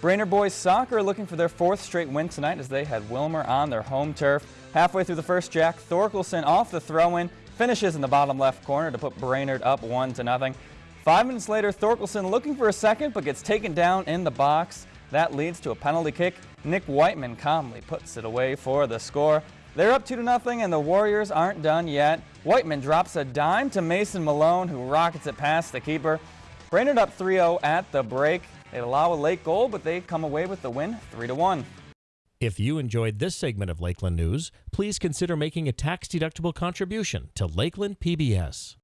Brainerd boys soccer looking for their fourth straight win tonight as they had Willmar on their home turf. Halfway through the first, Jack Thorkelson off the throw-in finishes in the bottom left corner to put Brainerd up one to nothing. Five minutes later, Thorkelson looking for a second but gets taken down in the box. That leads to a penalty kick. Nick Whiteman calmly puts it away for the score. They're up 2 to nothing, and the Warriors aren't done yet. Whiteman drops a dime to Mason Malone, who rockets it past the keeper. Brainerd up 3-0 at the break. They allow a late goal, but they come away with the win 3 to 1. If you enjoyed this segment of Lakeland News, please consider making a tax-deductible contribution to Lakeland PBS.